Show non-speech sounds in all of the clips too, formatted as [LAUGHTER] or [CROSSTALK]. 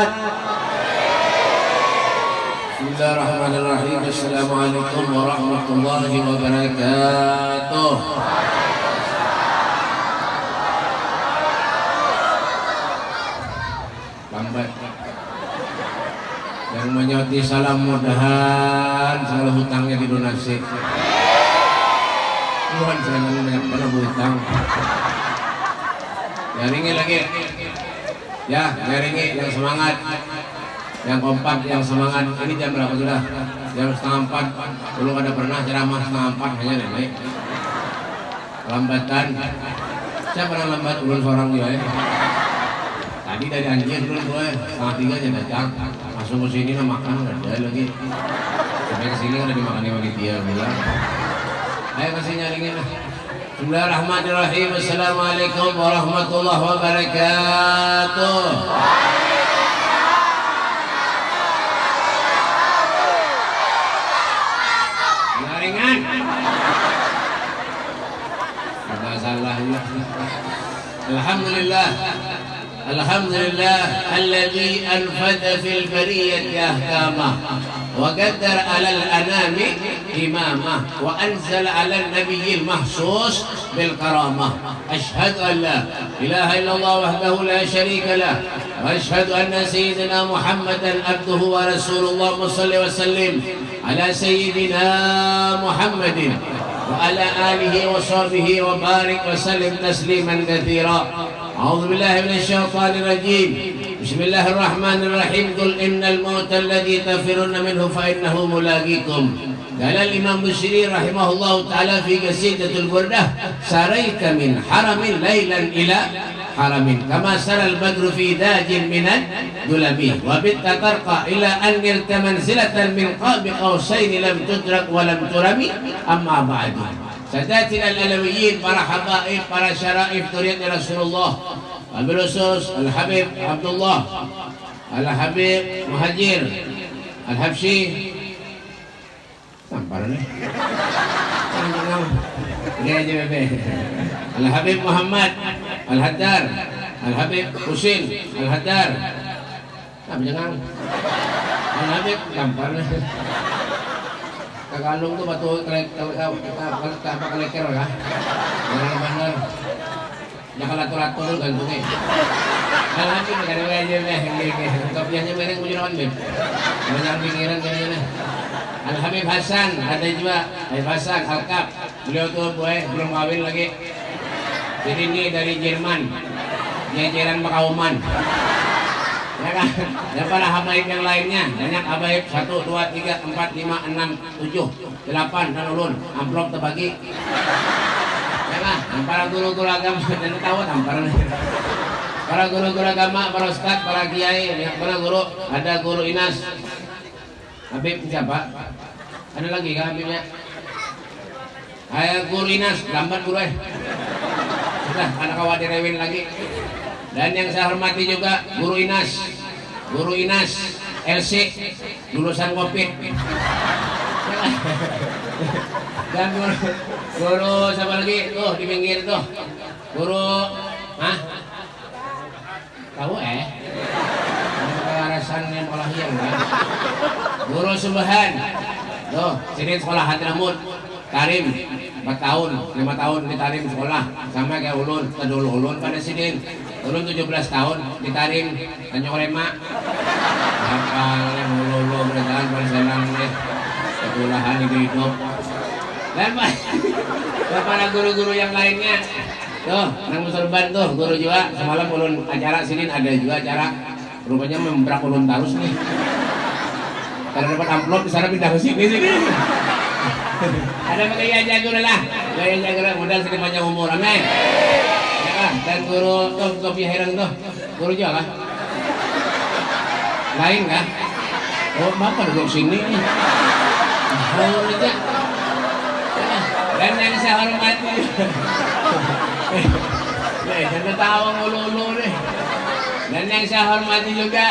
Bismillahirrahmanirrahim. Assalamualaikum warahmatullahi wabarakatuh. Lambat. Yang menyoti salam mudahan segala hutangnya didonasi. Tuhan saya banyak pada hutang. Jaringi lagi. Ya, jaringi yang semangat yang kompak, yang semangat. Ini jam berapa sudah? Jam setengah empat. Belum ada pernah ceramah setengah empat hanya nenek. Lambatan. Saya pernah lambat ulun seorang juga ya. Tadi dari anjir dulu gue setengah tiga aja datang. Masuk ke sini nah makan ada lagi. Sampai ke sini udah dimakan sama dia bilang. Ayo kasih nyaringin lah. بسم الله الرحمن الرحيم السلام عليكم ورحمة الله وبركاته الحمد لله الحمد لله الذي انفذ في البريه احكامه وقدر على الأنام إمامه وأنزل على النبي المحسوس بالكرامة. أشهد أن لا إله إلا الله وحده لا شريك له. وأشهد أن سيدنا محمدا عبده ورسول الله صلى وسلم على سيدنا محمد وعلى آله وصحبه وبارك وسلم تسليما كثيرا. أعوذ بالله من الشيطان الرجيم. بسم الله الرحمن الرحيم قل إن الموت الذي تفرون منه فإنه ملاقيكم قال الإمام بشير رحمه الله تعالى في قصيدة البردة سريت من حرم ليلا إلى حرم كما سرى البدر في داج من الدلم وبت ترقى إلى أن نلت منزلة من قاب قوسين لم تدرك ولم ترمي أما بعد ساداتنا الألويين برا حقائق برا شرائف تريد رسول الله بالأسس الحبيب عبد الله الحبيب مهجير الحبشي. نعم، الحبيب محمد الهدار. الحبيب حسين الهدار. نعم، الحبيب نعم، Kakalung tuh batu apa keleker kah benar benar jangan lato lato dulu gantungnya kalau lagi negara aja deh kopiahnya mereng mau jerawan beb banyak pikiran kayaknya Al Habib Hasan ada juga Habib Hasan Alkap beliau tuh boy belum kawin lagi jadi ini dari Jerman jajaran Makauman ya kan? Dan para habaib yang lainnya. Banyak habaib. Satu dua tiga empat lima enam tujuh delapan dan ulun amplop terbagi. Ya kan? Dan para guru-guru agama. [LAUGHS] Dan tahu tampar para guru-guru agama para ustad para kiai. Ya, para guru? Ada guru inas. Habib siapa? Ada lagi kan habibnya? Ayah guru inas. Lambat guru eh. Sudah anak khawatir rewin lagi dan yang saya hormati juga Guru Inas. Guru Inas LC lulusan Kopit dan guru, guru siapa lagi? Tuh di pinggir tuh. Guru Hah? tahu eh? Kewarasan yang olahian kan Guru Subhan tuh sini sekolah Hadramut Karim 4 tahun, 5 tahun di Tarim sekolah. Sama kayak ulun, kedulu ulun pada sini ulun 17 tahun di Tarim Tanjung Lema apa yang ulun berjalan pada senang deh. Sekolahan hidup hidup. Dan dan para guru-guru yang lainnya. Tuh nang muserban tuh guru juga. Semalam ulun acara sini ada juga acara. Rupanya membrak ulun tarus nih. Karena dapat amplop di sana pindah ke sini sini ada gaya jago lah. Gaya lah. Modal panjang umur. Amin. Ya kan? Dan guru tuh kopi herang tuh. Guru juga kah lain kah oh bapak duduk sini oh aja dan yang saya hormati. Eh jangan tahu ngulu-ulu deh dan yang saya hormati juga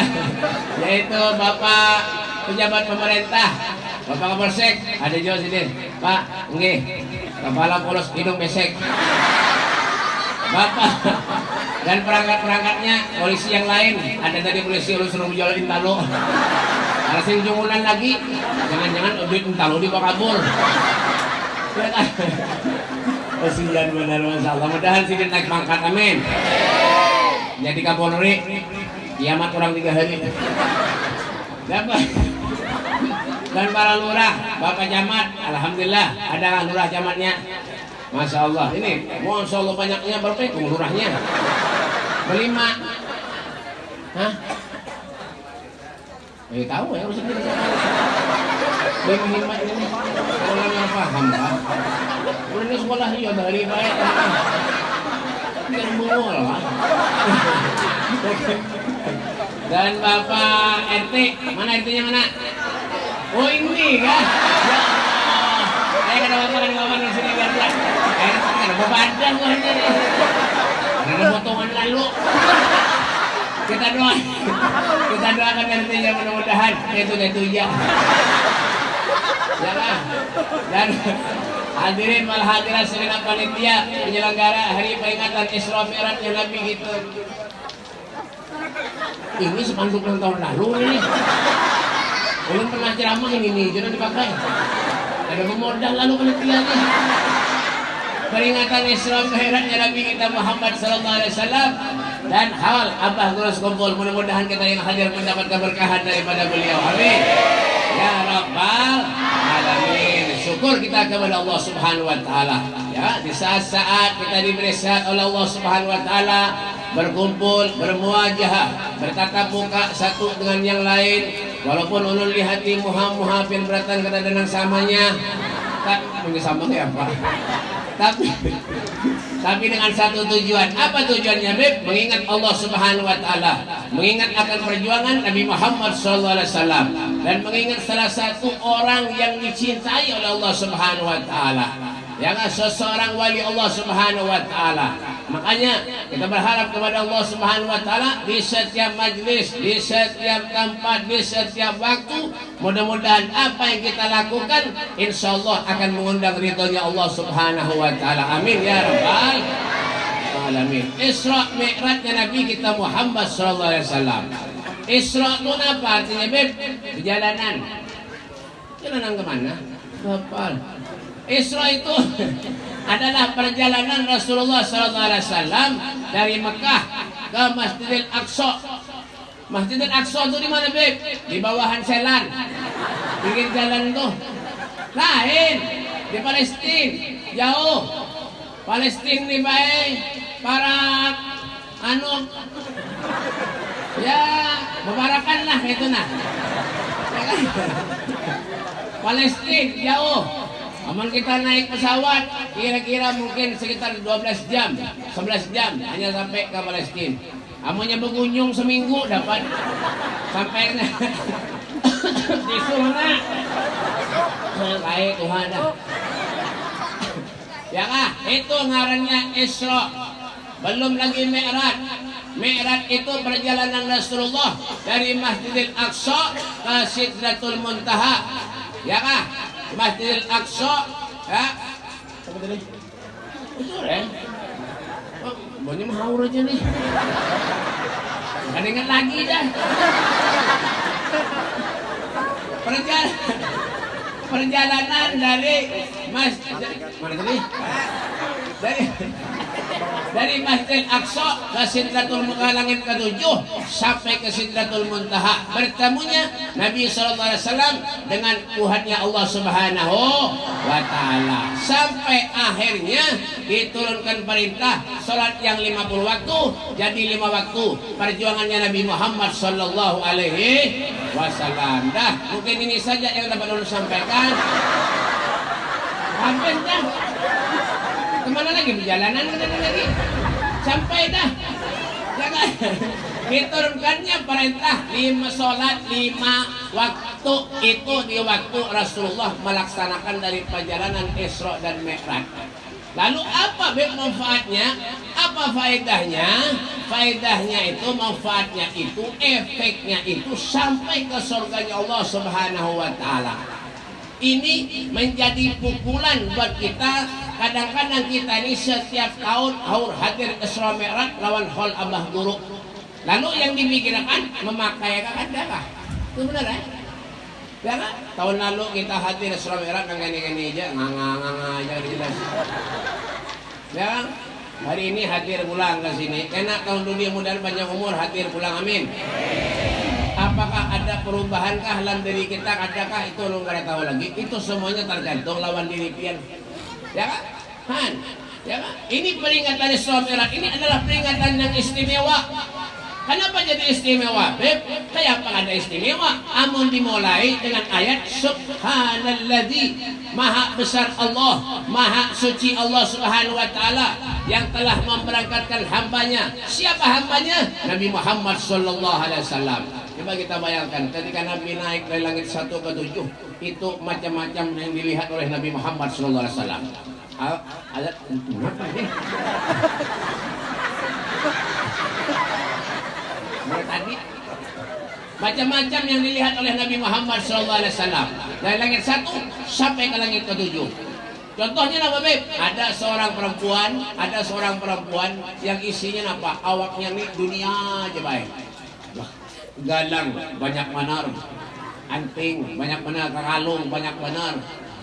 yaitu bapak pejabat pemerintah Bapak Kapolsek, ada juga sini. Pak, nggih. Kepala polos hidung besek. Bapak dan perangkat-perangkatnya polisi yang lain. Ada tadi polisi lu suruh jual intalo. Ada sing jungunan lagi. Jangan-jangan duit intalo dibawa kabur ya kan kasihan benar Masya Allah mudahan sih naik pangkat amin. Jadi kapolri kiamat orang tiga hari. Dapat dan para lurah bapak camat alhamdulillah ada lurah camatnya. Masya Allah. Ini Masya Allah banyaknya berapa itu lurahnya. Berlima. Hah? Eh tahu ya harus sendiri hemat ini Orang yang paham pak Udah ini sekolah iya dari baik Biar bungul lah. Dan Bapak RT Mana RT-nya mana? Oh ini kan? Ya. Saya kena bapak kan ngomong di sini biar. Eh, ada bebadan gua ini. Ada potongan lalu. Kita doa, kita doakan nantinya mudah-mudahan itu itu ya. Ya kan? Dan hadirin wal hadirat segenap panitia penyelenggara hari peringatan Isra Mi'rajnya Nabi gitu. Ini sepanduk tahun lalu ini. Belum pernah ceramah ini nih, jangan dipakai. Ada pemodal lalu penelitiannya. Peringatan Isra Mi'rajnya Nabi kita Muhammad sallallahu alaihi wasallam dan hal Abah terus kumpul mudah-mudahan kita yang hadir mendapat keberkahan daripada beliau. Amin. Ya Rabbal Alamin. Syukur kita kepada Allah Subhanahu wa taala. Ya, di saat-saat kita diberi sehat oleh Allah Subhanahu wa taala berkumpul, bermuajah, bertatap muka satu dengan yang lain, walaupun ulun lihat di muha-muha beratan kata dengan samanya, tak punya sama ya apa? Tapi tapi dengan satu tujuan. Apa tujuannya, Beb? Mengingat Allah Subhanahu wa taala, mengingat akan perjuangan Nabi Muhammad wasallam dan mengingat salah satu orang yang dicintai oleh Allah Subhanahu wa taala. Yang seseorang wali Allah Subhanahu wa taala. Makanya kita berharap kepada Allah Subhanahu wa taala di setiap majlis, di setiap tempat, di setiap waktu mudah-mudahan apa yang kita lakukan insya Allah akan mengundang ridhonya Allah Subhanahu wa taala. Amin ya rabbal alamin. Isra Mi'rajnya Nabi kita Muhammad sallallahu alaihi wasallam. Isra itu apa artinya, Beb? Perjalanan. Jalanan ke mana? Kapal. Isra itu [LAUGHS] adalah perjalanan Rasulullah SAW dari Mekah ke Masjidil Aqsa. Masjidil Aqsa itu di mana, Beb? Di bawahan Selan. Bikin jalan itu. Lain. Di Palestina. Jauh. Palestina nih baik. Para anu ya membarakan lah itu nah. Ya kan? Palestina jauh. Aman kita naik pesawat kira-kira mungkin sekitar 12 jam, 11 jam hanya sampai ke Palestina. Amunnya berkunjung seminggu dapat sampai [COUGHS] di sana. Baik Tuhan. Ya kah? Itu ngarannya Isra. Belum lagi Mi'raj. Mi'raj itu perjalanan Rasulullah dari Masjidil Aqsa ke Sidratul Muntaha. Ya kah? Masjidil Aqsa ya. Apa tadi? Betul ya oh, banyak mahaur aja nih? Gak ingat lagi dah. Perjalanan perjalanan dari Mas mana tadi? Dari dari Masjid Aqsa ke Sidratul Muntaha langit ketujuh sampai ke Sidratul Muntaha. Bertemunya Nabi SAW dengan Tuhannya Allah Subhanahu wa taala. Sampai akhirnya diturunkan perintah salat yang 50 waktu jadi lima waktu perjuangannya Nabi Muhammad sallallahu alaihi wasallam. Dah mungkin ini saja yang dapat ulun sampaikan. Habis dah ke mana lagi? Perjalanan ke mana lagi? Sampai dah. Diturunkannya perintah. Lima sholat lima waktu. Itu di waktu Rasulullah melaksanakan dari perjalanan Isra dan Mi'raj. Lalu apa manfaatnya? Apa faedahnya? Faedahnya itu manfaatnya itu efeknya itu sampai ke surganya Allah Subhanahu wa taala ini menjadi pukulan buat kita kadang-kadang kita ini setiap tahun haur hadir Isra Mi'raj lawan hol Abah Guru lalu yang dipikirkan memakai kah itu benar ya Ya kan? Tahun lalu kita hadir Isra kan gini-gini aja, nganga-nganga aja jelas. Ya kan? Hari ini hadir pulang ke sini. Enak tahun dunia mudah panjang umur hadir pulang amin. Apakah ada perubahankah dalam diri kita? Adakah itu lu nggak tahu lagi? Itu semuanya tergantung lawan diri pian. Ya kan? Han. Ya kan? Ini peringatan Isra Mi'raj ini adalah peringatan yang istimewa. Kenapa jadi istimewa? Beb, kayak apa ada istimewa? Amun dimulai dengan ayat Subhanalladzi Maha besar Allah, Maha suci Allah Subhanahu wa taala yang telah memberangkatkan hambanya. Siapa hambanya? Nabi Muhammad sallallahu alaihi wasallam. Coba kita bayangkan ketika Nabi naik dari langit satu ke tujuh itu macam-macam yang dilihat oleh Nabi Muhammad sallallahu alaihi wasallam. Ada apa ini? tadi macam-macam yang dilihat oleh Nabi Muhammad SAW dari langit satu sampai ke langit ketujuh contohnya apa Beb? ada seorang perempuan ada seorang perempuan yang isinya apa awaknya nih dunia aja baik galang banyak manar anting banyak benar kalung banyak benar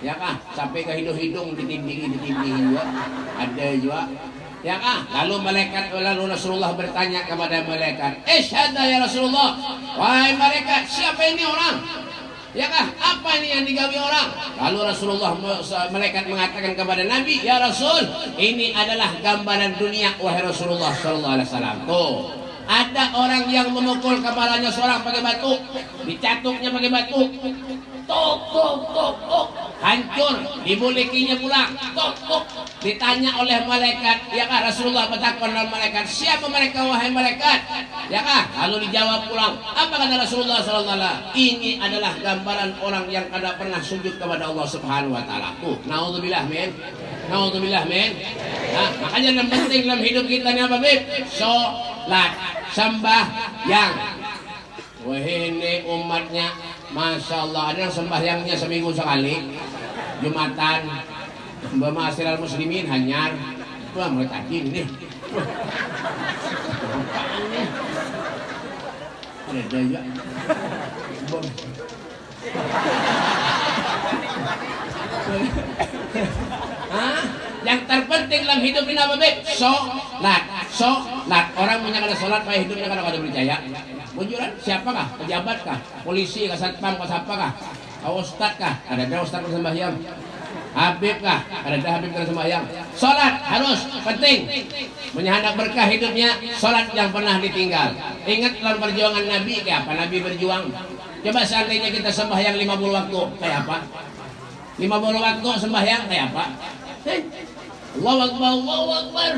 ya kah sampai ke hidung-hidung ditindingi ditindingi juga ada juga Ya kah? Lalu malaikat lalu Rasulullah bertanya kepada malaikat, "Isyhadu ya Rasulullah." Wahai malaikat, siapa ini orang? Ya kah? Apa ini yang digawi orang? Lalu Rasulullah malaikat mengatakan kepada Nabi, "Ya Rasul, ini adalah gambaran dunia wahai Rasulullah sallallahu alaihi wasallam." Tuh. Ada orang yang memukul kepalanya seorang pakai batu, dicatuknya pakai batu, tok tok tok tok. Hancur dibulikinya pulang tok tok. Ditanya oleh malaikat ya kah Rasulullah bertakon oleh malaikat? Siapa mereka wahai malaikat? Ya kah? Lalu dijawab pulang apa kata Rasulullah sallallahu ini adalah gambaran orang yang kada pernah sujud kepada Allah Subhanahu wa taala. Tuh naudzubillah men. Naudzubillah men. Nah, makanya yang penting dalam hidup kita ini apa bib sholat sembah yang. Wah ini umatnya Masya Allah. Ada yang sembahyangnya seminggu sekali. Jumatan Mbak muslimin hanyar. Wah Apaan nih Ada daya Hah? Yang terpenting dalam hidup ini apa, Beb? Sholat. Sholat. Orang punya kada sholat, kayak hidupnya kada kada percaya. Bujuran siapakah? Pejabat kah? Polisi kah? Satpam kah? Siapa kah? Ustad kah? Ada ada ustad bersembahyang. Habib kah? Ada ada Habib bersembahyang. Salat harus penting. Menyahadak berkah hidupnya, salat yang pernah ditinggal. Ingat dalam perjuangan Nabi kayak apa? Nabi berjuang. Coba seandainya kita sembahyang 50 waktu, kayak apa? 50 waktu sembahyang kayak apa? Eh, Allahu Akbar, Allahu Akbar.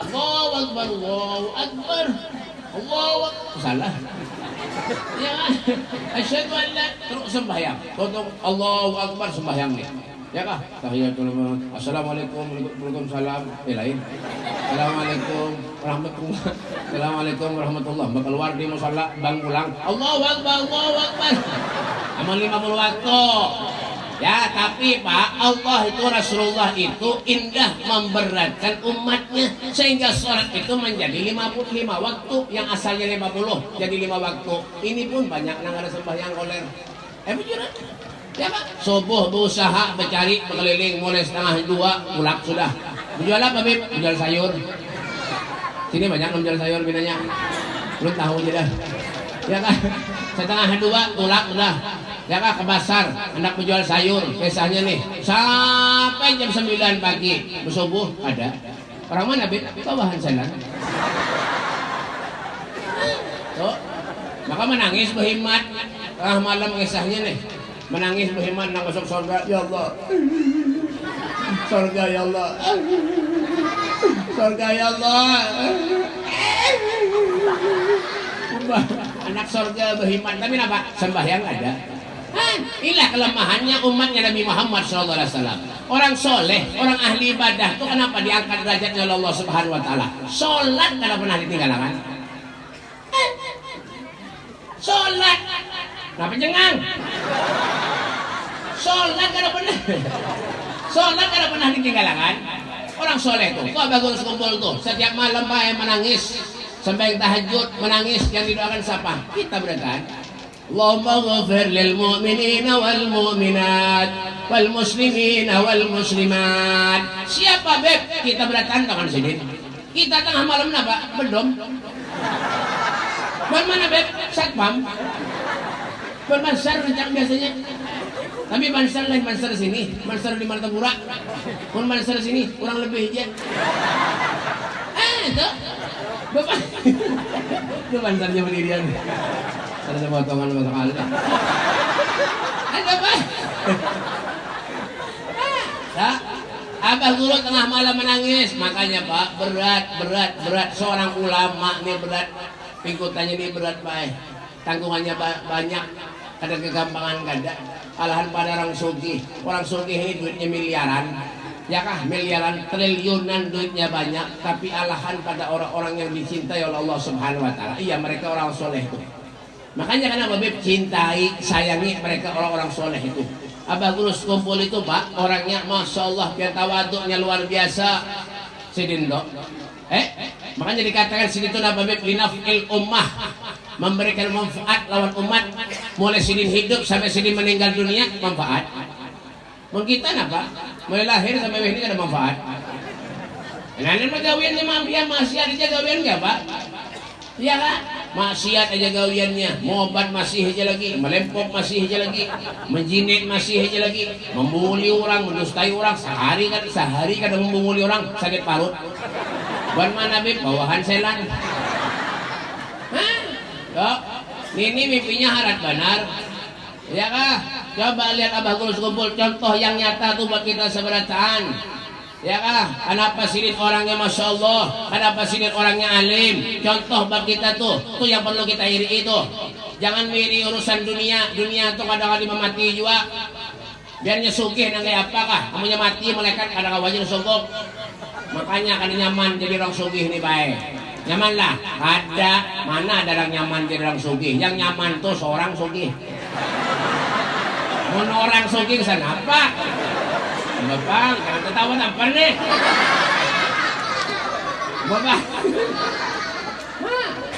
Allahu Akbar, Allahu Akbar. Allah salah. Ya kan asyhadu an la sembahyang. Tutup Allahu akbar sembahyang nih. Ya kah? Tahiyatul assalamualaikum waalaikumsalam. Eh lain. Assalamualaikum warahmatullah assalamualaikum warahmatullah. Bakal keluar di musalla bang pulang. Allahu akbar Allahu akbar. Amal 50 waktu Ya, tapi Pak, Allah itu Rasulullah itu indah memberatkan umatnya sehingga sholat itu menjadi 55 waktu yang asalnya 50 jadi 5 waktu. Ini pun banyak yang ada sembahyang koler. Eh, beneran? Ya Pak, subuh berusaha mencari berkeliling mulai setengah dua pulang sudah. Menjual apa, Bib? Menjual sayur. Sini banyak menjual sayur binanya. Belum tahu aja. Ya kan? Setengah dua pulang sudah ya ke pasar. Hendak menjual sayur biasanya nih. Sampai jam 9 pagi. Bersubuh ada. Orang mana bit? Bawahan sana. Tuh. Maka menangis berhemat tengah malam kisahnya nih. Menangis berhemat nak masuk surga. Ya Allah. Surga ya Allah. Surga ya Allah anak surga berhemat tapi apa sembahyang ada inilah kelemahannya umatnya Nabi Muhammad SAW. Orang soleh, orang ahli ibadah itu kenapa diangkat derajatnya oleh Allah Subhanahu Wa Taala? Sholat tidak pernah ditinggalkan. Sholat, kenapa jengang? Sholat kada pernah. Sholat kada pernah ditinggalkan. Orang soleh tuh, kok bagus kumpul tuh. Setiap malam pak menangis, sampai tahajud menangis yang didoakan siapa? Kita berkan. Allahumma ghafir lil mu'minina wal mu'minat wal muslimina wal muslimat. Siapa beb? Kita beratan tangan sini. Kita tengah malam apa? Belum. Mana beb? Satpam. Bermasar rencang biasanya. Tapi Mansar lain Mansar sini, Mansar di Martapura. Pun Mansar sini kurang lebih aja. Eh, itu. Bapak. Itu Mansarnya pendirian. Ada potongan masuk kali. Ada apa? Tak. Abah guru tengah malam menangis, makanya Pak berat, berat, berat. Seorang ulama nih berat, pingkutannya ini berat baik, tanggungannya banyak, ada kegampangan kada alahan pada orang sugi orang sugi ini duitnya miliaran ya kah miliaran triliunan duitnya banyak tapi alahan pada orang-orang yang dicintai oleh Allah Subhanahu Wa Taala. Iya mereka orang soleh itu. Makanya karena Beb cintai sayangi mereka orang-orang soleh itu. Abah Gurus kumpul itu pak orangnya Masya Allah biar tawaduknya luar biasa. Sidindo eh makanya dikatakan sini itu Nabi Beb linafil ummah. Memberikan manfaat lawan umat. Mulai sidin hidup sampai sidin meninggal dunia manfaat mungkin apa mulai lahir sampai ini ada manfaat. Nah ini gawiannya mafian maksiat aja gawian enggak pak? Iya kan maksiat aja gawiannya. Obat masih aja lagi melempok masih aja lagi menjinit masih aja lagi membuli orang mendustai orang. Sehari kan sehari kadang membuli orang sakit parut. Buat mana bib? Bawahan selan. Dok, ini mimpinya harat benar. Ya kah? Coba lihat Abah Gulus kumpul contoh yang nyata tuh buat kita seberataan. Ya kah? Kenapa sini orangnya Masya Allah? Kenapa sini orangnya alim? Contoh buat kita tuh Tuh yang perlu kita iri itu. Jangan iri urusan dunia Dunia tuh kadang-kadang mati juga. Biarnya sugih nang kayak apa kah? Kamunya mati malaikat kadang wajib sogok Makanya kan nyaman jadi orang sugih nih baik nyaman lah. Ada mana ada yang nyaman di orang sugih? Yang nyaman tuh seorang sugih mau orang sugih sana apa? Bapak karena ketawa apa nih bapak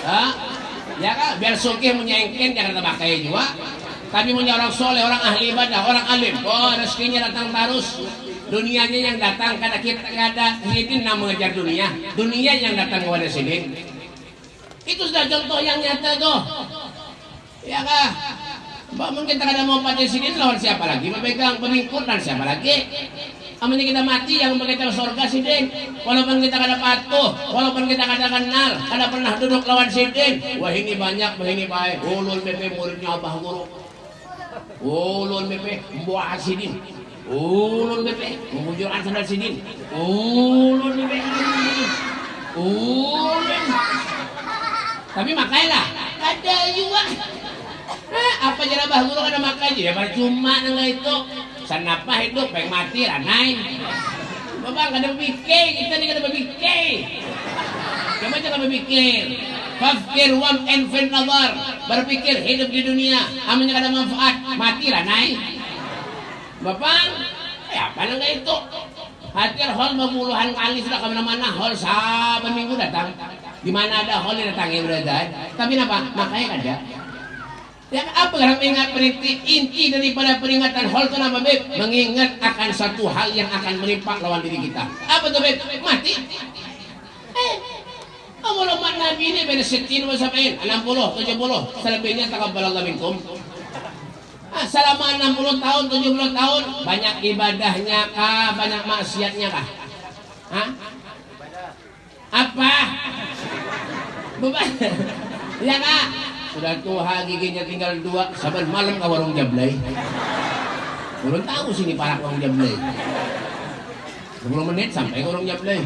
Hah? ya kan biar sugih menyengken jangan pakai juga. Tapi punya orang soleh orang ahli ibadah orang alim. Oh rezekinya datang terus. Dunianya yang datang karena kita ada sidin nama mengejar dunia. Dunia yang datang kepada sidin itu sudah contoh yang nyata tuh. Ya kah Mbak kita kada mau pada sini lawan siapa lagi? Memegang pemingkut dan siapa lagi? Amannya kita mati yang kita surga sidin. Walaupun kita kada patuh walaupun kita kada kenal kada pernah duduk lawan sidin. Wah ini banyak wah ini baik ulul BP muridnya abah guru. Ulul BP buah sidin. Ulun bebe mengunjurkan sandal sidin. Ulun bebe ulun tapi makailah ada juga eh, apa bah guru kada makai ya cuma nang itu sanapa hidup pengen mati ranai Bapak kada berpikir, kita ni kada berpikir. Kamu jangan berpikir. Fakir wam enfin nazar. Berpikir hidup di dunia. Amannya kada manfaat. Mati ranai. Bapak, ya apa nang itu? Hadir hall puluhan kali sudah ke mana-mana hall saban minggu datang. Di mana ada hall yang datangnya berada. Tapi apa? Makanya ada. Ya apa yang mengingat perinti inti daripada peringatan hall itu nama beb mengingat akan satu hal yang akan menimpa lawan diri kita. Apa tuh beb? Mati. Eh, Amal umat Nabi ini beda setin sampai 60, 70, selebihnya takabbalallah minkum. Ah, selama 60 tahun, 70 tahun banyak ibadahnya kah, banyak maksiatnya kah? Hah? Apa? Beban. [LAUGHS] ya kak? Sudah tua giginya tinggal dua, sabar malam ke warung jablay. Belum tahu sini para warung jablay. 10 menit sampai ke warung jablay.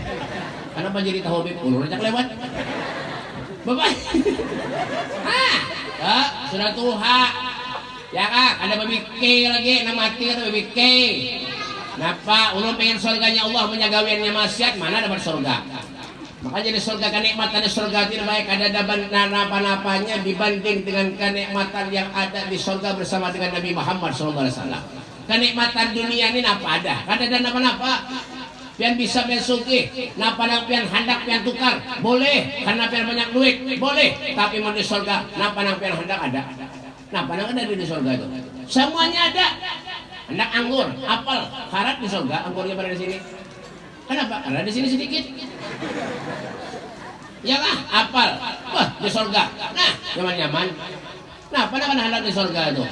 Kenapa jadi tahu bib? Ulur aja lewat. Bapak. ah, ya, sudah tua Ya kak, ada babi K lagi, nama mati ada babi K. Napa, ulun pengen surganya Allah menyagawiannya maksiat, mana dapat surga? Makanya di surga kenikmatan di surga tidak ada daban napa-napanya dibanding dengan kenikmatan yang ada di surga bersama dengan Nabi Muhammad SAW. kenikmatan dunia ini apa ada? Kan ada apa-apa pian bisa pian suki napa nang pian hendak pian tukar? Boleh. Karena pian banyak duit? Boleh. Tapi mau di surga napa nang pian hendak ada? Napa nang ada di surga itu? Semuanya ada. Hendak anggur apel. Karat di surga anggurnya pada di sini kenapa karena di sini sedikit. Ya lah apel wah di surga nah nyaman nyaman. Nah pada kan hendak di surga itu.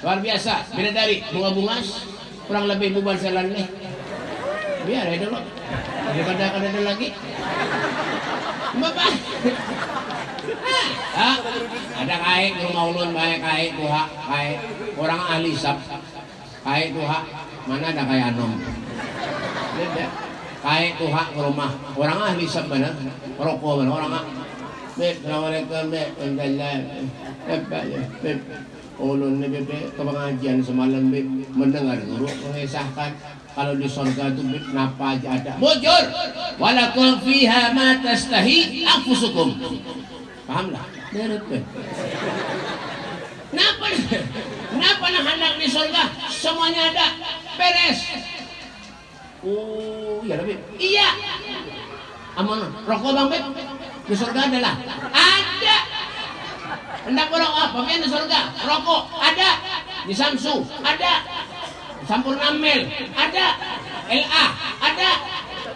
Luar biasa. Beda dari bunga-bunga kurang lebih bubar selan nih biar ya dulu. Daripada akan ada lagi. Bapak ah, ada kait rumah ulun baik kait tuha kait orang ahli sab. Kait tuha mana ada kaya anom kait tuha ke rumah. Orang ahli mana rokok orang Beb, Assalamualaikum, Beb. Beb, ulun ni Beb, ke pengajian semalam, Beb. Mendengar guru mengisahkan kalau di surga itu kenapa aja ada. Bujur walakum fiha ma tastahi paham lah? Kenapa kenapa nak hendak di surga semuanya ada. Beres oh iya lebih iya. Aman rokok bang Beb di surga adalah ada. Hendak berokok apa? Di surga. Rokok ada. Di Samsu ada. Sampurna Mel ada. LA ada.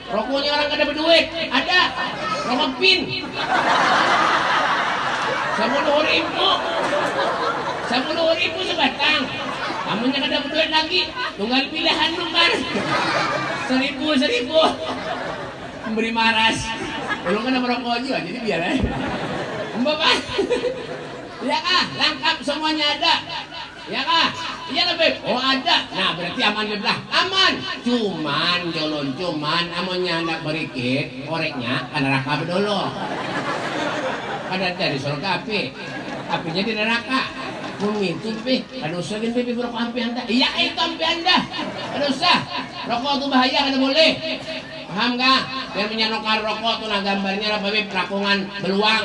Rokoknya orang kada berduit ada. Rokok pin. Sepuluh ribu. Sepuluh ribu sebatang kamunya kada berduit lagi. Tunggal pilihan nomor seribu seribu. Memberi maras. Belum kena merokok juga jadi biar ya Bapak ya ah lengkap semuanya ada. Ya kah iya lebih oh ada. Nah berarti aman belah aman. Cuman jolon cuman. Amonnya anak berikit koreknya kan neraka dulu ada dari surga api apinya di neraka bumi itu pi ada usah gini pi rokok api anda iya itu api anda ada usah rokok itu bahaya ada boleh paham gak biar menyanokar rokok tuh nah gambarnya apa pi perakungan beluang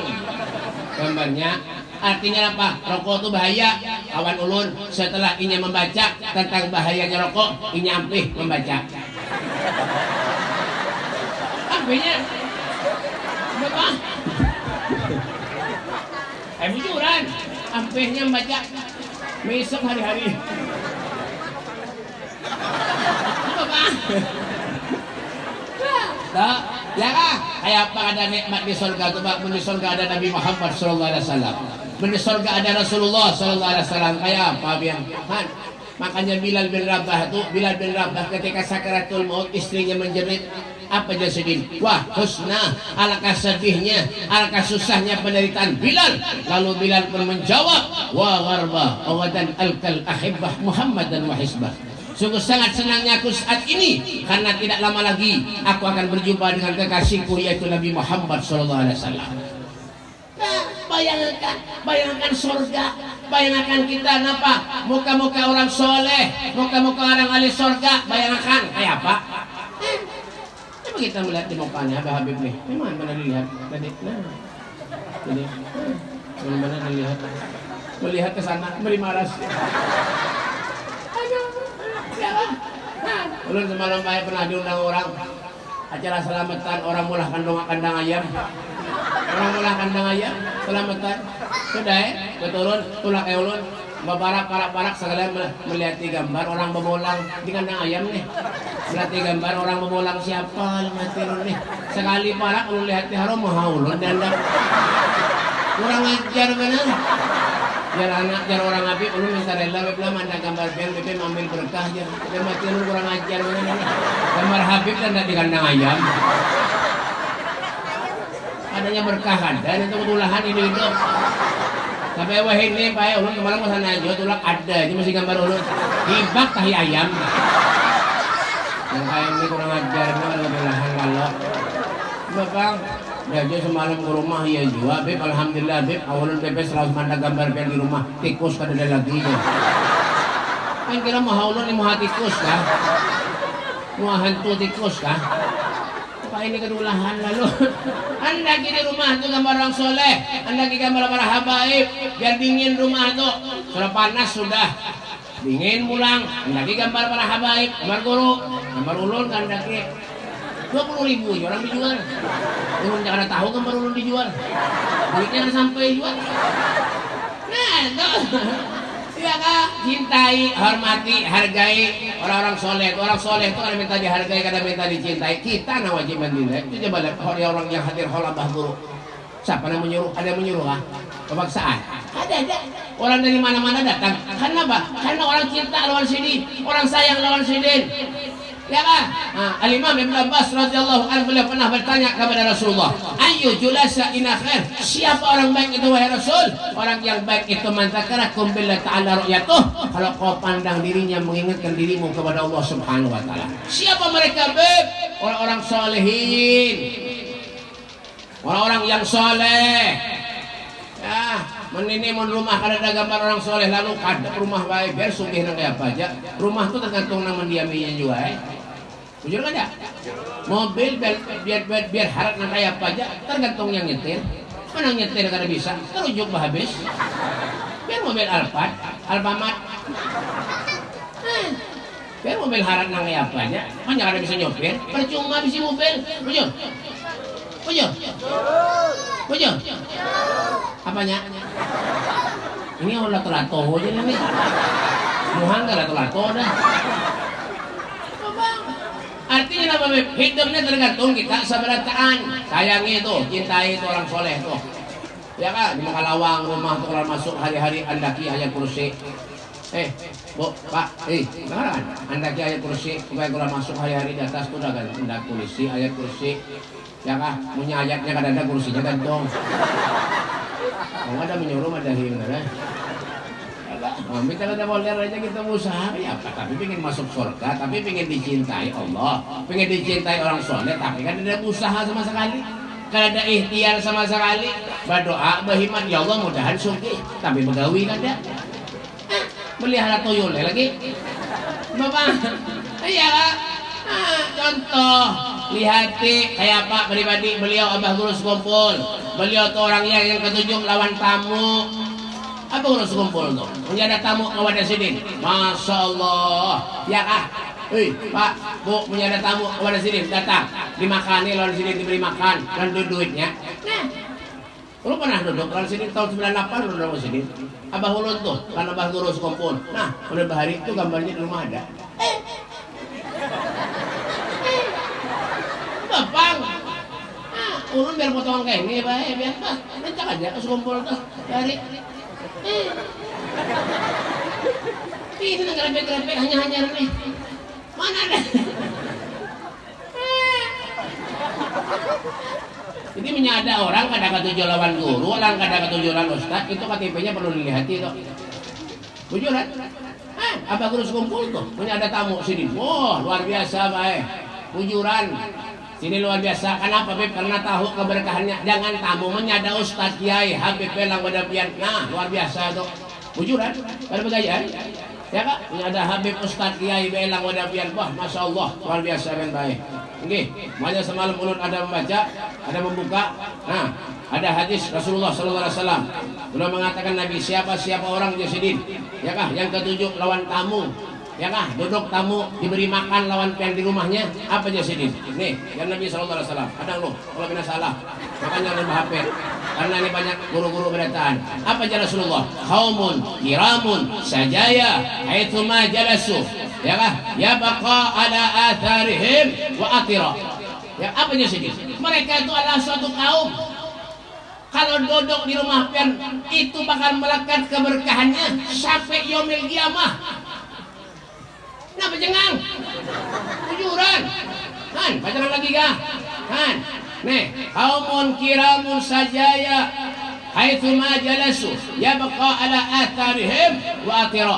gambarnya Artinya apa? Rokok itu bahaya. Kawan ulun setelah inya membaca tentang bahayanya rokok, inya ampih membaca. Ampihnya berapa? Eh bujuran, ampihnya membaca besok hari-hari. Apa? Tak, ya kah? Kayak apa ada nikmat di surga tu, Pak? Di surga ada Nabi Muhammad sallallahu alaihi wasallam. Di surga ada Rasulullah sallallahu alaihi wasallam. Kayak apa biang? Han. Makanya Bilal bin Rabah itu Bilal bin Rabah ketika sakaratul maut istrinya menjerit apa dia sedih? Wah husna alangkah sedihnya alangkah susahnya penderitaan Bilal lalu Bilal pun menjawab wa gharba awadan alkal ahibbah Muhammad dan wahisbah Sungguh sangat senangnya aku saat ini karena tidak lama lagi aku akan berjumpa dengan kekasihku yaitu Nabi Muhammad sallallahu alaihi wasallam. Nah, bayangkan, bayangkan surga, bayangkan kita apa? Muka-muka orang soleh, muka-muka orang ahli surga, bayangkan kayak apa? Eh, kita melihat di mukanya Abah Habib nih. Memang mana dilihat tadi? Nah, jadi mana mana dilihat? Melihat ke sana, beri malas. Ulun semalam saya pernah diundang orang acara selamatan orang mulah kandang kandang ayam. Orang mulah kandang ayam selamatan. Sudah ya, beturun tulak ulun Parak sekalian melihat gambar orang memolang di kandang ayam nih. Melihat gambar orang memolang siapa mati nih. Sekali parak ulun lihat di harum mau ulun dan kurang ajar benar biar anak biar orang api ulun minta rela bebla manda gambar biar bebe ambil berkah aja biar mati lu kurang ajar mana ini gambar Habib dan di kandang ayam. Adanya berkah kan dan itu ketulahan ini hidup tapi wah ini pak ulun kemarin ke sana aja tulak ada ini masih gambar ulun hibak tahi ayam yang ayam ini kurang ajar ini lebih lahan kalau bapak Jaja semalam ke rumah ya juga, Beb. Alhamdulillah, Beb. Awalnya Beb selalu mandang gambar Beb di rumah. Tikus kada ada lagi. Ya. Kan kira mau haulun ni mau tikus kah? Mau hantu tikus kah? Ini kedulahan lalu? [LAUGHS] Anda di rumah tu gambar orang soleh. Anda gambar para habaib. Biar dingin rumah tu. Sudah panas sudah. dingin mulang lagi gambar para habaib gambar guru gambar ulun kan lagi dua puluh ribu ya orang dijual ulun jangan tahu gambar ulun dijual duitnya sampai jual nah itu [LAUGHS] Iya kak, cintai, hormati, hargai orang-orang soleh. Orang soleh itu kan minta dihargai, kadang minta dicintai. Kita nah wajib mendinai. Itu coba lihat orang yang hadir hola guru. Siapa yang menyuruh? Ada yang menyuruh ah? Kebangsaan? Ada, ada. Orang dari mana-mana datang. Karena apa? Karena orang cinta lawan sini, orang sayang lawan sini. Ya kan? Nah, Al-Imam Ibn Abbas radhiyallahu anhu pernah bertanya kepada Rasulullah, "Ayu julasa ina khair?" Siapa orang baik itu wahai Rasul? Orang yang baik itu man zakarakum billahi ta'ala ru'yatuh. Kalau kau pandang dirinya mengingatkan dirimu kepada Allah Subhanahu wa taala. Siapa mereka baik? Orang-orang solehin. Orang-orang yang soleh. Ya, menini mun rumah kada ada gambar orang soleh lalu kada rumah baik biar nang apa aja. Rumah tuh tergantung nang mendiaminya juga eh. Jujur kan ya? Mobil biar biar biar, biar harap kayak apa aja tergantung yang nyetir. Mana nyetir kada bisa, terujuk habis. Biar mobil Alphard, Alfamart. Eh, biar mobil harap nang kayak apa aja, mana kada bisa nyopir, percuma bisa mobil. Jujur. Jujur. Jujur. Apanya? Ini orang telato aja nih. Muhang kada telato dah. Artinya Beb? Hidupnya tergantung kita seberataan. Sayangi itu, cintai itu orang soleh tuh. Ya kan, di Makalawang rumah tuh kalau masuk hari-hari andaki ayat kursi. Eh, Bu, Pak, eh, dengar kan? Andaki ayat kursi, supaya kalau masuk hari-hari di atas tuh udah ada kursi, ayat kursi. Ya kan, punya ayatnya ada kursinya dong. Kalau ada menyuruh ada himna Oh, minta kita boleh aja kita usaha ya apa tapi pengen masuk surga tapi pengen dicintai Allah. Pengen dicintai orang soleh tapi kan ada usaha sama sekali. Kan ada ikhtiar sama sekali. Berdoa berhimat ya Allah mudahan suki tapi begawi kan ada. Melihara tuyul lagi. Bapak iya lah ah, contoh. Lihati kayak Pak pribadi beliau Abah Guru Kumpul beliau tuh orangnya yang ketujuh lawan tamu apa urus kumpul tuh? Punya ada tamu ke wadah sini. Masya Allah. Ya kah? Hei, Pak, Bu, punya ada tamu ke wadah sini. Datang. Dimakani lawan sini diberi makan dan duitnya. Nah, lu pernah duduk lawan sini tahun 98 lu duduk sini. Abah Ulun tuh, kan Abah Guru Kumpul. Nah, udah bahari itu gambarnya di rumah ada. Eh. Bapak, nah, ulun biar potongan kayak ini, Pak, ya, biar Pak. Nanti aja ke kumpul tuh dari ini ngerepek-ngerepek hanya-hanya nih. Mana ada? Jadi menyada orang kadang ketujuh lawan guru, orang kadang ketujuh lawan ustad, itu KTP-nya perlu dilihat itu. Bujuran? Eh, apa guru sekumpul tuh? Punya ada tamu sini. Wah, luar biasa, baik. Bujuran. Sini luar biasa. Kenapa, Beb? Karena tahu keberkahannya. Jangan tamu menyada Ustaz Kiai Habib Pelang Wadapian. Nah, luar biasa tuh. Bujuran? Ada begaya? Ya kak, ini ada Habib Ustaz Kiai Belang Wadapian. Wah, Masya Allah, luar biasa yang baik. Oke, banyak semalam ulun ada membaca, ada membuka. Nah, ada hadis Rasulullah Wasallam. Beliau mengatakan Nabi siapa siapa orang jasidin, ya kah? Yang ketujuh lawan tamu, ya kah duduk tamu diberi makan lawan pian di rumahnya apa aja sini nih yang Nabi Shallallahu Alaihi Wasallam ada loh kalau bina salah makanya lebih HP karena ini banyak guru-guru berataan apa aja Rasulullah? Kaumun kiramun sajaya haitsuma jalasu. Ya kah? Ya baqa ala atharihim wa atira. Ya apa aja sini mereka itu adalah suatu kaum. Kalau duduk di rumah pian itu bakal melekat keberkahannya sampai yomil kiamah Kenapa cengang? Tujuran. Han, pacaran lagi kah? Han. Nih, kaumun kiramun sajaya haitsu ma jalasu yabqa ala atharihim wa atira.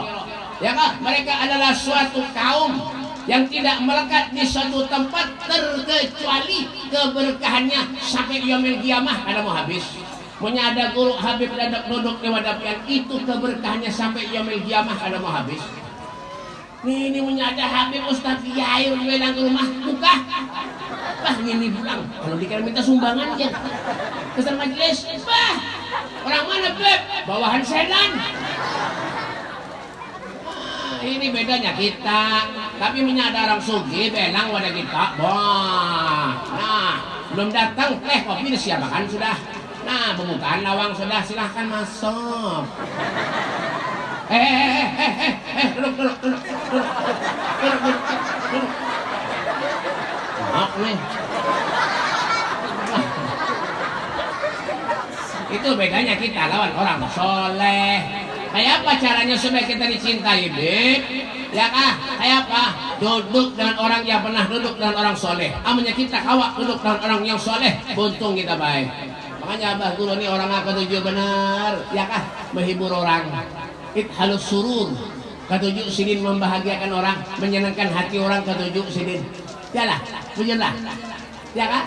Ya kah? Mereka adalah suatu kaum yang tidak melekat di suatu tempat terkecuali keberkahannya sampai yaumil kiamah ada mau habis. Punya ada guru Habib dadak duduk di wadapian itu keberkahannya sampai yaumil kiamah ada mau habis. Ini punya ada Habib Ustaz Kiai bilang ke rumah buka. Bah ini bilang kalau dikira minta sumbangan aja. Kesan majelis. Bah orang mana Beb? Bawahan sedan. ini bedanya kita. Tapi minyak ada orang sugi, belang wadah kita. Wah, nah, belum datang teh kopi disiapkan sudah. Nah, pembukaan lawang sudah, silahkan masuk. Eh, eh, eh. Maaf nih. Itu bedanya kita lawan orang soleh. Kayak apa caranya supaya kita dicintai, Beb? Ya kah? Kayak apa? Duduk dengan orang yang pernah duduk dengan orang soleh. Amanya kita kawak duduk dengan orang yang soleh. Buntung kita baik. Makanya Abah Guru ini orang aku tujuh benar. Ya kah? Menghibur orang. Halus surur. Ketujuh sidin membahagiakan orang, menyenangkan hati orang ketujuh sidin. Yalah, bujurlah. Ya kan?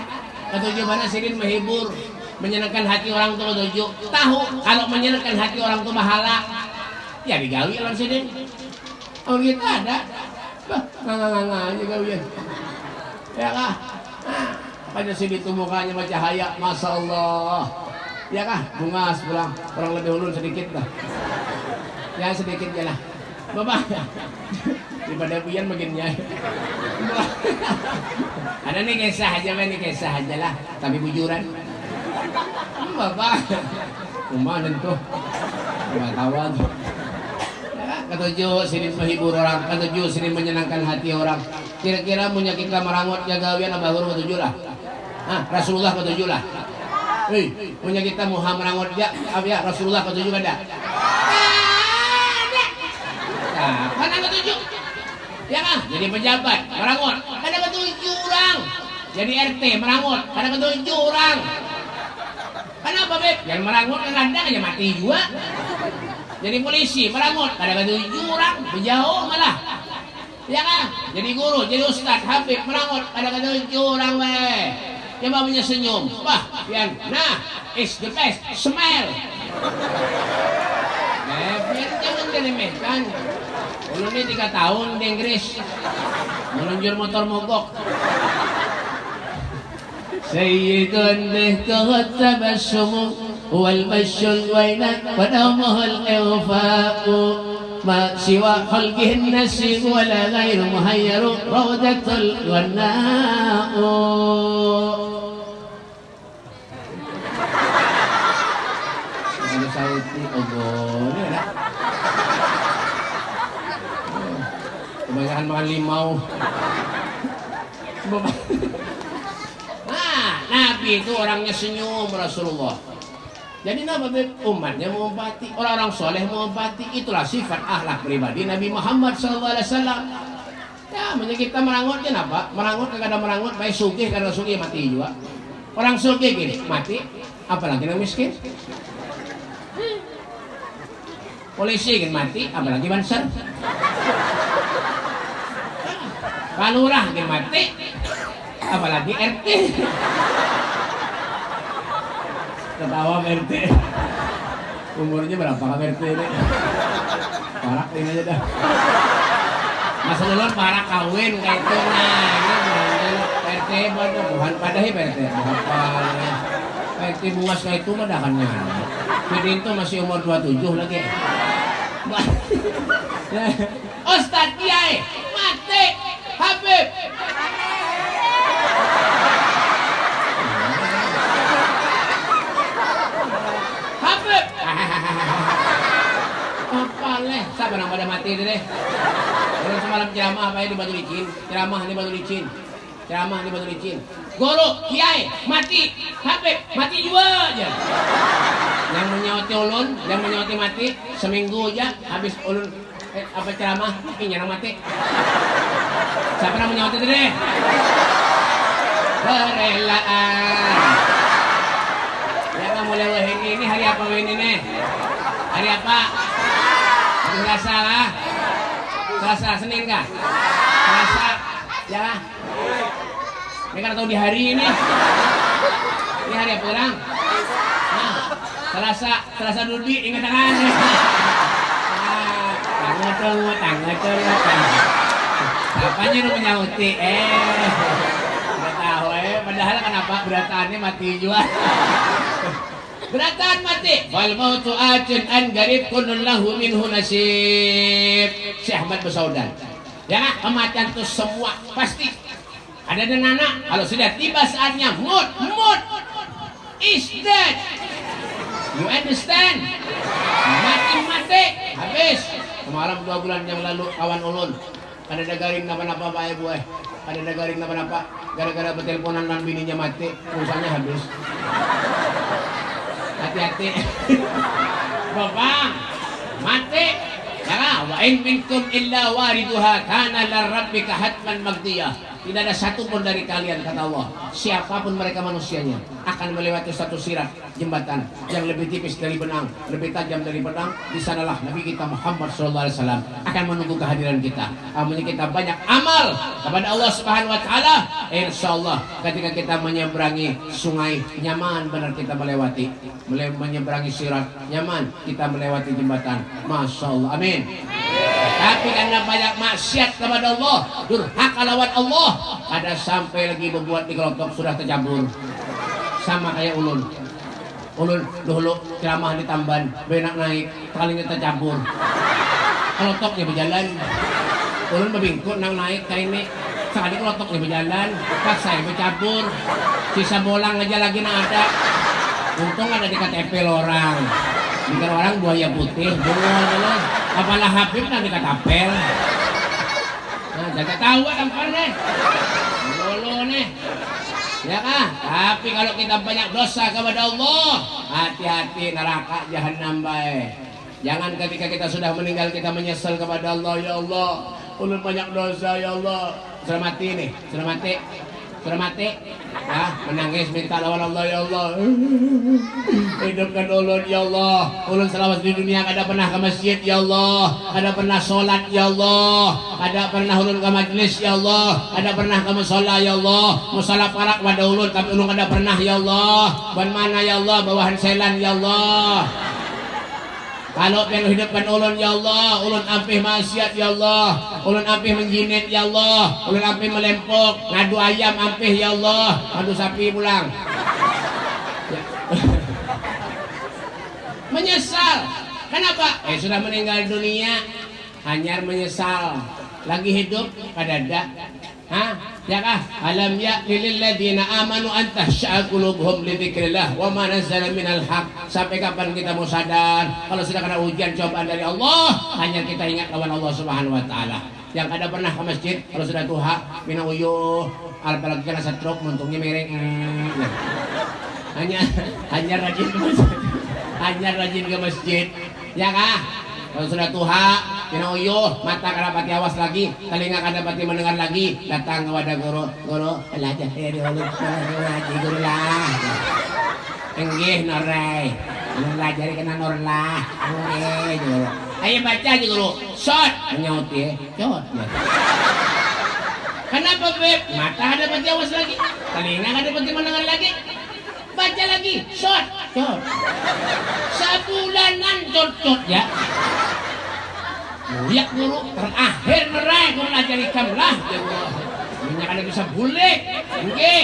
Ketujuh mana sidin menghibur, menyenangkan hati orang tua ketujuh. Tahu kalau menyenangkan hati orang tua bahala, ya digawi orang sidin. Oh kita ada. Bah, nggak aja gawian. Ya kah? Pada sini tuh mukanya bercahaya, masya Allah. Ya kah? Bunga sebelah, kurang lebih ulun sedikit lah. Ya sedikit ya lah. Bapak, [LAUGHS] daripada Buyan makin nyai. [LAUGHS] Ada nih kisah aja, nih kisah aja lah. Tapi bujuran. Bapak, kumanan tuh. Ketawa tuh. Ya, ketujuh sini menghibur orang, ketujuh sini menyenangkan hati orang. Kira-kira punya kita merangut jagawian abah guru ketujuh lah. Ah, Rasulullah ketujuh lah. Hei, punya kita Muhammad merangut ya, ya Rasulullah ketujuh ada. Nah, mana ketujuh? Ya kan? Jadi pejabat, merangut. Ada ketujuh orang. Jadi RT, merangut. Ada ketujuh orang. Kenapa, Beb? Yang merangut kan ada aja mati juga. Jadi polisi, merangut. Ada ketujuh orang. Berjauh malah. Ya kan? Jadi guru, jadi ustaz, habib, merangut. Ada ketujuh orang, weh Coba punya senyum. Wah, pian. Nah, is the best. Smile. Eh, biar jangan diremehkan. Ulun ini tiga tahun di Inggris Meluncur motor mogok Sayyidun bihtuhat tabassumu والمشي الوينة ونومه الإغفاء ما سوى خلقه النسيم ولا غير مهير روضة الغناء Ada sauti ogo, ini ada. Kebanyakan makan limau. Nah, Nabi itu orangnya senyum Rasulullah. Jadi Nabi umatnya mengombati, orang-orang soleh mengombati. Itulah sifat akhlak pribadi Nabi Muhammad SAW. Ya, makanya kita merangut kenapa? Merangut kagak ada merangut, baik sugih karena sugih mati juga. Orang sugih gini mati, apalagi yang miskin. Polisi kan mati, apalagi banser. Kalurah kan mati, apalagi RT. Ketawa RT. Umurnya berapa kan RT ini? Parak ini aja dah. Masa dulu parak kawin kayak itu nah ini RT pada bukan pada hi RT apa RT bungas kayak itu mah dahannya. Jadi itu masih umur 27 lagi. [LAUGHS] Ustaz Kiai mati. Habib. Habib. Apa leh? Sabar yang pada mati deh Orang semalam ceramah apa ya? Di batu licin. Ceramah di batu licin. Ceramah di batu licin guru kiai mati. Habib mati juga aja. Yang menyauti ulun yang menyauti mati seminggu aja habis ulun eh, apa ceramah ini yang mati. Siapa yang menyauti deh kerelaan ya kamu lewat ini ini hari apa ini nih? Hari apa? Hari Selasa lah Senin kah? Selasa ya ini kan tahu di hari ini. Ini hari apa sekarang nah, Selasa Selasa dulu ingat tangan. Tangga tunggu tangga tunggu Apanya lu menyauti eh. Udah tahu eh. Padahal kenapa berataannya mati juga. Gerakan mati. Wal mautu atin an garib kunun lahu minhu nasib. Syekh Ahmad Besaudan. Ya, kematian itu semua pasti ada dan anak. Kalau sudah tiba saatnya, mood, mood is dead. You understand? Mati-mati, habis. Kemarin dua bulan yang lalu kawan ulun ada dagaring napa-napa pak ibu eh. Ada dagaring napa-napa gara-gara berteleponan dan bininya mati, pulsanya habis hati-hati [LAUGHS] bapak mati ya wa in minkum illa wariduha kana larabbika hatman magdiyah tidak ada satu pun dari kalian kata Allah. Siapa pun mereka manusianya akan melewati satu sirat jembatan yang lebih tipis dari benang lebih tajam dari benang. Di sanalah Nabi kita Muhammad SAW akan menunggu kehadiran kita. Amalnya kita banyak amal kepada Allah Subhanahu Wa Taala. Insya Allah ketika kita menyeberangi sungai nyaman benar kita melewati. Menyeberangi sirat nyaman kita melewati jembatan. Masya Allah. Amin tapi karena banyak maksiat kepada Allah, durhaka lawan Allah, ada sampai lagi membuat di kelotok sudah tercampur. Sama kayak ulun. Ulun dulu ceramah di Tamban, benak naik, palingnya tercampur. Kelotoknya berjalan. Ulun berbingkut nang naik kayak ini. Sekali kelotoknya berjalan, pas saya bercampur. Sisa bolang aja lagi nang ada. Untung ada di KTP orang. Bukan orang buaya putih, dulu. Apalah Habib nanti katapel. Nah, jaga tahu tampar nih. Lolo nih. Ya kan? Tapi kalau kita banyak dosa kepada Allah, hati-hati neraka jahanam baik. Jangan ketika kita sudah meninggal kita menyesal kepada Allah, ya Allah, ulun banyak dosa ya Allah. Nih, sudah mati. Sudah mati? Ya, menangis minta lawan Allah ya Allah. Hidupkan ulun ya Allah. Ulun selama di dunia ada pernah ke masjid ya Allah. Ada pernah sholat ya Allah. Ada pernah ulun ke majlis ya Allah. Ada pernah ke musola ya Allah. Musola parak pada ulun tapi ulun ada pernah ya Allah. Ban mana ya Allah bawahan selan ya Allah. Kalau pengen hidupkan ulun ya Allah, ulun ampih maksiat ya Allah, ulun ampih menjinit ya Allah, ulun ampih melempok, ngadu ayam ampih ya Allah, ngadu sapi pulang. Ya. [LAUGHS] menyesal. Kenapa? Eh sudah meninggal dunia, hanya menyesal. Lagi hidup pada ada. Alam ya lil ladina amanu an tahsya'a qulubuhum li dzikrillah wa ma nazzala minal haq. Sampai kapan kita mau sadar kalau sudah kena ujian cobaan dari Allah, hanya kita ingat lawan Allah Subhanahu wa taala. Yang ada pernah ke masjid kalau sudah tuha minang uyuh apalagi kena stroke muntungnya miring. Nah. Hanya hanya rajin ke masjid. Hanya rajin ke masjid. Ya kah? Kalau sudah tuha, uyuh, mata kada pati awas lagi, telinga kada pati mendengar lagi, datang kepada guru, guru, belajar ya dulu, lagi guru lah. Enggih norai, belajar kena nor lah, guru. Ayo baca aja guru, shot, nyaut ya, shot. Ya. Kenapa beb? Mata ada pati awas lagi, telinga kada pati mendengar lagi, baca lagi, shot, shot. Sabulanan cocok ya. Ya guru terakhir nerai guru ya Allah. Minyak ada bisa bulik. Oke,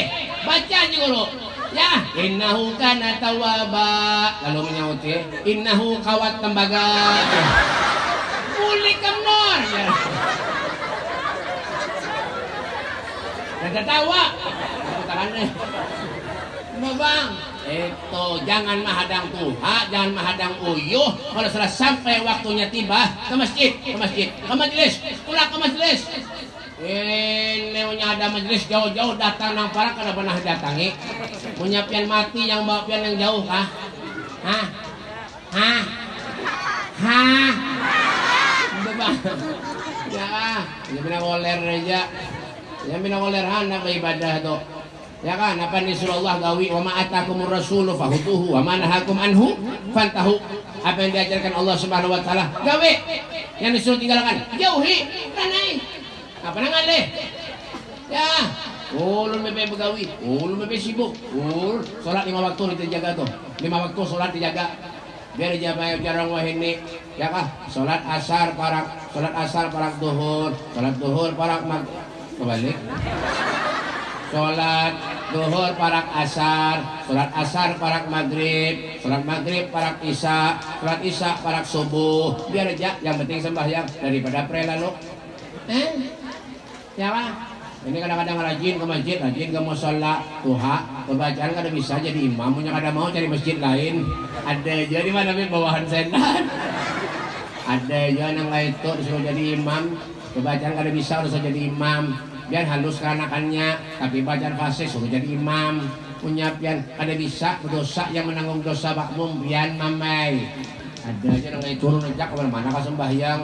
baca aja guru. Ya, innahu kana tawaba. Lalu menyaut ya, innahu kawat tembaga. Bulik kamnor ya. Dan tertawa. Tangannya. Bang, itu jangan menghadang Tuhan, jangan menghadang uyuh. Kalau sudah sampai waktunya tiba ke masjid, ke masjid, ke majelis, pulang ke majelis. Ini punya ada majelis jauh-jauh datang nang parak kada pernah datangi. Punya pian mati yang bawa pian yang jauh kah? Hah? Hah? Hah? Bang. Ya, ya bina koler aja. Ya bina koler anak ibadah tuh. Ya kan, apa nih surah Allah gawi wa ma atakumur rasulu fahutuhu wa ma nahakum anhu fantahu. Apa yang diajarkan Allah Subhanahu wa taala, gawe. Yang disuruh tinggalkan, jauhi, kanai. Apa nangan leh? Ya, ulun bebe begawi, ulun bebe sibuk. Ul, salat lima waktu dijaga tuh. Lima waktu salat dijaga. Biar jabai jarang wah ini, ya kah? Salat asar parak, salat asar parak duhur, salat duhur parak mag kebalik. Sholat duhur parak asar sholat asar parak maghrib sholat maghrib parak isya sholat isya parak subuh. Biar aja yang penting sembahyang daripada pre lalu eh? Ya pak. Ini kadang-kadang rajin ke masjid, rajin ke musola, tuha, pembacaan kada bisa jadi imam, punya kada mau cari masjid lain. Ada aja di mana bawahan sendan. Ada aja yang itu disuruh jadi imam, pembacaan kada bisa harus jadi imam biar halus anakannya tapi belajar fase suruh jadi imam punya pian ada bisa dosa yang menanggung dosa makmum pian mamai ada aja orang kayak turun aja ke mana-mana ke sembahyang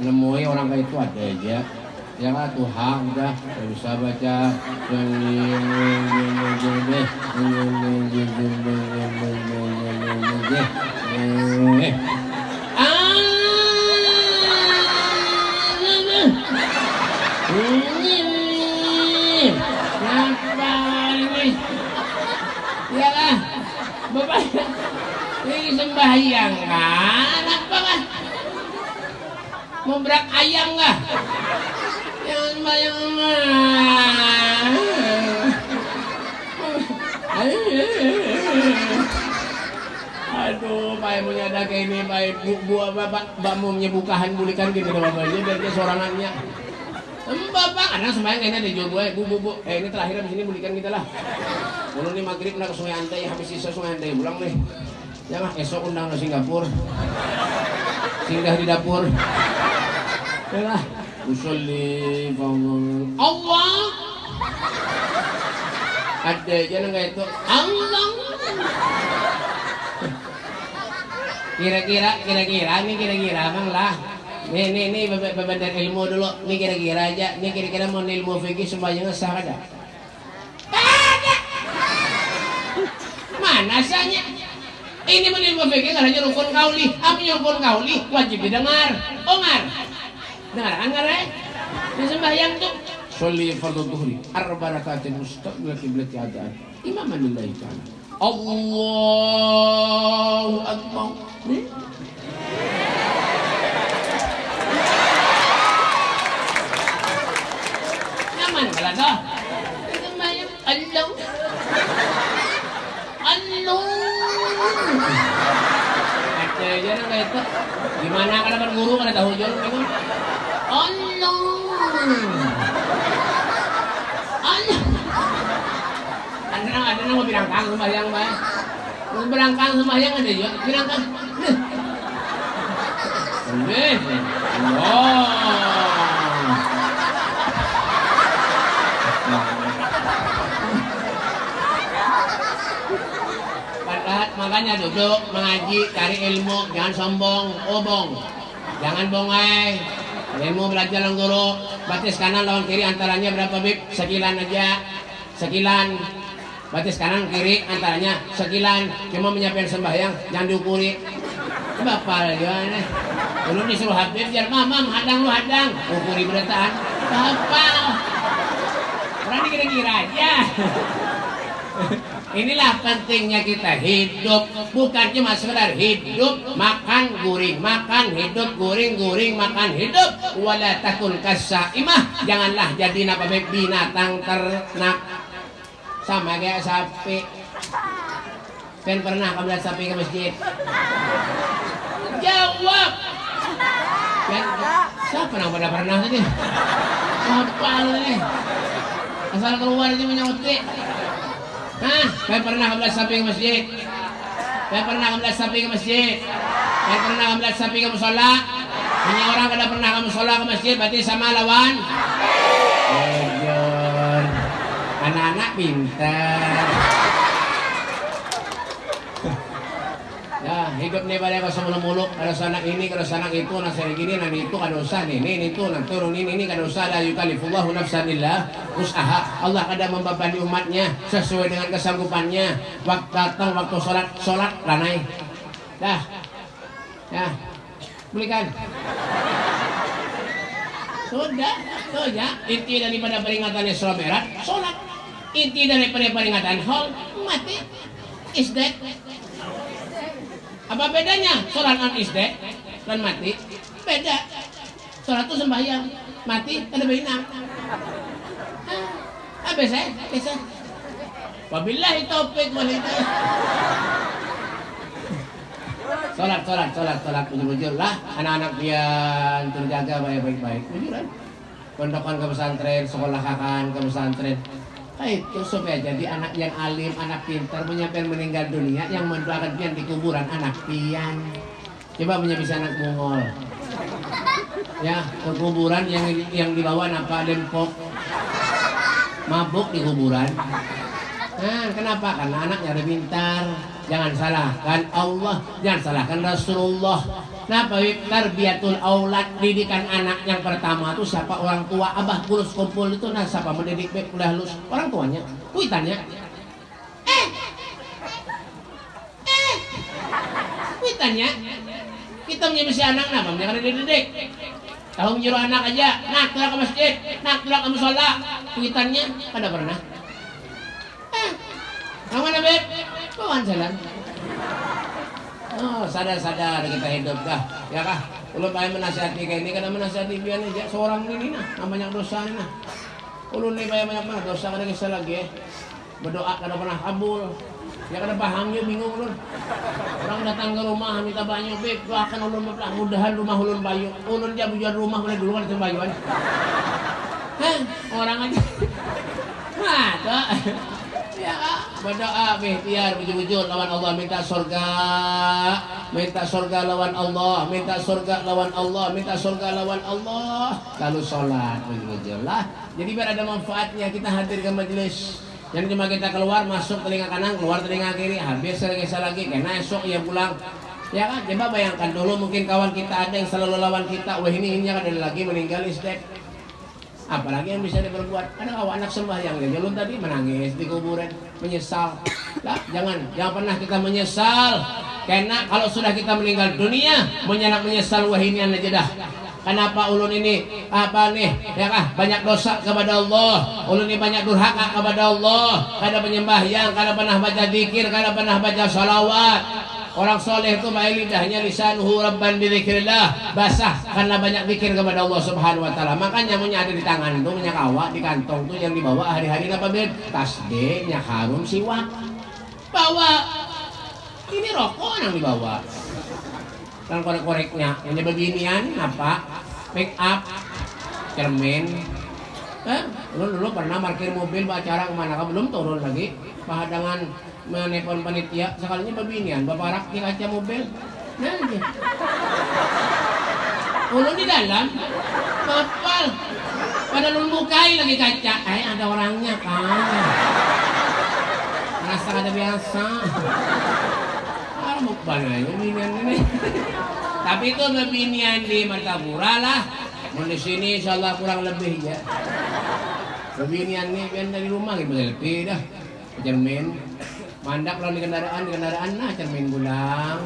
menemui orang kayak itu ada aja ya kan Tuhan udah nggak bisa baca Bapak. Ini sembahyang kan apa kan mau berak ayam nggak? Yang sembahyang Aduh, Pak Emu ada kayak ini, Pak Bu, bu bapak, bapak mau bukahan bulikan gitu bapaknya, biar dia sorangannya. Bapak, anak sembahyang kayaknya ada jual gue, bu, bu, bu, eh ini terakhir di sini bulikan kita lah. Mulu nih maghrib nak ke Sungai Antai, habis sisa Sungai Antai pulang nih. Jangan esok undang ke Singapura. Singgah di dapur. Yalah. Usulli Allah. Ada aja nggak itu Allah. Kira-kira, kira-kira, nih kira-kira, bang lah. Nih, nih, nih, bebentar ilmu dulu. Nih kira-kira aja. Nih kira-kira mau ilmu fikih semuanya sah ada? Mana sahnya? Ini menilmu fikih hanya rukun kauli. Apa rukun kauli? Wajib didengar. Ongar. Dengar kan ngare? Di sembahyang tuh. Sholli fardhu dhuhri arba rakaatin mustaqbil qiblati adaan. Imaman lillahi ta'ala. Allahu akbar. To. Di sembahyang. Allah. Allah. Ada aja nang kayak itu. Gimana kan dapat guru kan tahu jual itu. Allah. Allah. Ada nang ada nang mau birangkang sembahyang bae. Birangkang sembahyang ada. Makanya duduk mengaji cari ilmu. Jangan sombong obong. Jangan bongai. Ilmu belajar lang guru. Batis kanan lawan kiri antaranya berapa bib? Sekilan aja. Sekilan. Batis kanan kiri antaranya sekilan. Cuma menyiapkan sembahyang jangan diukuri. Bapak gimana? Dulu disuruh habib biar mamam hadang lu hadang. Ukuri berataan bapak orang dikira-kira aja [LAUGHS] Inilah pentingnya kita hidup. Bukan cuma sekedar hidup Makan guring Makan hidup guring Guring makan hidup. Wala takun kasaimah. Janganlah jadi apa binatang ternak. Sama kayak sapi. Kan pernah kamu lihat sapi ke masjid? Jawab! Kan Siapa yang pernah pernah tadi? Apa nih Asal keluar aja menyautik Hah? Saya pernah sapi ke masjid? Saya pernah sapi ke masjid? Saya pernah sapi ke musola? Hanya orang kada pernah ke musola ke masjid berarti sama lawan? Ejor. Anak-anak pintar. Hidup nih pada kosong muluk kalau sana ini, kalau sana itu, nasi gini, nanti itu kada usah nih, ini itu, nanti turun ini, ini kada usah lah yukalifullahu nafsan illa usaha. Allah kada membebani umatnya sesuai dengan kesanggupannya. Waktu datang waktu sholat, sholat lanai. Dah, ya, belikan. Sudah, tuh ya, inti daripada peringatan Isra Mi'raj, sholat. Inti daripada peringatan Hol, mati. Is that apa bedanya sholat non isde dan mati? Beda. Sholat itu sembahyang, mati ada benang. Habis eh, habis eh. Wabillahi taufik wal hidayah. Salat, salat, salat, salat, bujur-bujur lah. Anak-anak pian terjaga baik-baik, bujuran. Pondokan ke pesantren, sekolah kakan ke pesantren. Nah, itu supaya jadi anak yang alim, anak pintar, menyampaikan meninggal dunia, yang mendoakan pian di kuburan anak pian. Coba punya bisa anak mongol. Ya, ke kuburan yang yang dibawa apa lempok. Mabuk di kuburan. Nah, kenapa? Karena anaknya ada pintar. Jangan salahkan Allah, jangan salahkan Rasulullah. Nah, tarbiyatul aulad didikan anak yang pertama itu siapa? Orang tua. Abah kurus kumpul itu nah siapa mendidik baik kuliah halus orang tuanya. Kuitannya eh! Eh! Kuitannya kita punya misi anak nah bang dididik. Tahu menyuruh anak aja nak keluar ke masjid. Nak keluar ke musola. Kuitannya pada pernah? Eh! Mana beb kawan jalan Oh, sadar-sadar kita hidup dah. Ya kah? Ulun bayar menasihati kayak ini karena menasihati biar aja seorang ini nah, banyak dosa ini nah. Ulun nih banyak banyak banget dosa kada kisah lagi eh. Berdoa kada pernah kabul. Ya kada paham ya bingung ulun. Orang datang ke rumah minta banyak beb, doakan ulun mudahan rumah ulun bayu. Ulun dia bujuan rumah mulai dulu kan bayuan. Hah, orang aja. [LAUGHS] Nah, Ya, berdoa biar bujur-bujur lawan Allah minta surga, minta surga lawan Allah, minta surga lawan Allah, minta surga lawan Allah. Lalu sholat bujur-bujur lah. Jadi biar ada manfaatnya kita hadir ke majelis. Yang cuma kita keluar masuk telinga kanan, keluar telinga kiri, habis lagi lagi, karena esok ya pulang. Ya kan, coba bayangkan dulu mungkin kawan kita ada yang selalu lawan kita, wah ini ini ada lagi meninggal istek apalagi yang bisa diperbuat. Ada awak anak sembahyang ya jalur tadi menangis di kuburan menyesal. Lah jangan jangan pernah kita menyesal. Karena kalau sudah kita meninggal dunia menyenak menyesal wah ini aja dah Kenapa ulun ini apa nih ya kah banyak dosa kepada Allah? Ulun ini banyak durhaka kepada Allah. Kada penyembahyang kada pernah baca dikir kada pernah baca salawat Orang soleh itu baik lidahnya lisanuhu rabban bidzikrillah basah karena banyak zikir kepada Allah Subhanahu wa taala. Makanya punya ada di tangan itu punya kawak di kantong tuh yang dibawa hari-hari apa bed? Tasbih, harum siwak. Bawa ini rokok yang dibawa. Dan korek-koreknya yang beginian apa? Make up, cermin, Eh, dulu dulu pernah parkir mobil acara ke mana? Belum turun lagi. Pahadangan menelpon panitia sekalinya babinian bapak rak di kaca mobil nanti ulun di dalam kapal pada lumbukai lagi kaca eh ada orangnya kan rasa ada biasa. Ah mukban aja binian ini. Tapi itu babinian di Martapura lah. Mau di sini insyaallah kurang lebih ya. Babinian nih biar dari rumah gitu lebih dah. Cermin mandak kalau di kendaraan di kendaraan nah cermin gulang.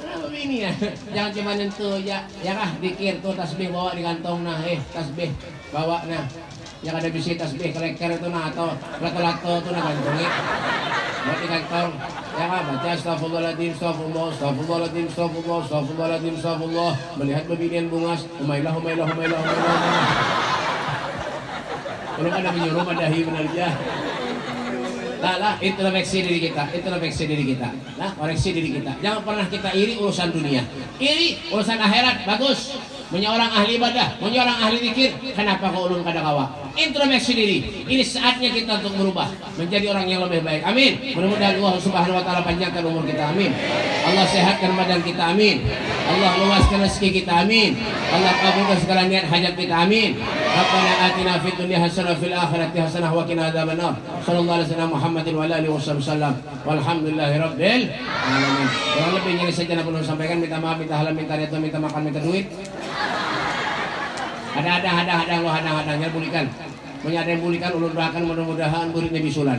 Kenapa ini ya? [LAUGHS] Jangan cuma nyentuh ya ya kah dikir tuh tasbih bawa di kantong nah eh tasbih bawa nah. Yang ada bisi tasbih kereker itu nah atau lato-lato tuh nah gantungi. Buat di kantong. Ya kah baca astagfirullahaladzim astagfirullah astagfirullahaladzim astagfirullah astagfirullahaladzim astagfirullah melihat bebinian bungas umailah umailah umailah kalau ada menyuruh madahi benar ya Lah, lah, introspeksi diri kita, introspeksi diri kita. Nah, koreksi diri kita. Jangan pernah kita iri urusan dunia. Iri urusan akhirat, bagus. Punya orang ahli ibadah, punya orang ahli zikir. Kenapa kau ulun kada kawa? Introspeksi diri. Ini saatnya kita untuk berubah menjadi orang yang lebih baik. Amin. Mudah-mudahan Allah Subhanahu wa taala panjangkan umur kita. Amin. Allah sehatkan badan kita. Amin. Allah luaskan rezeki kita. Amin. Allah kabulkan segala niat hajat kita. Amin. Rabbana atina fid dunya hasanah fil akhirati hasanah wa qina adzabannar. Sallallahu alaihi wasallam Muhammadin wa alihi wasallam. Walhamdulillahi rabbil alamin. Kurang lebih ini saja yang perlu sampaikan. Minta maaf, minta halam, minta reto, minta makan, minta duit. Ada ada ada ada lo ada ada yang bulikan. Punya ada yang bulikan ulun doakan mudah-mudahan muridnya bisulan.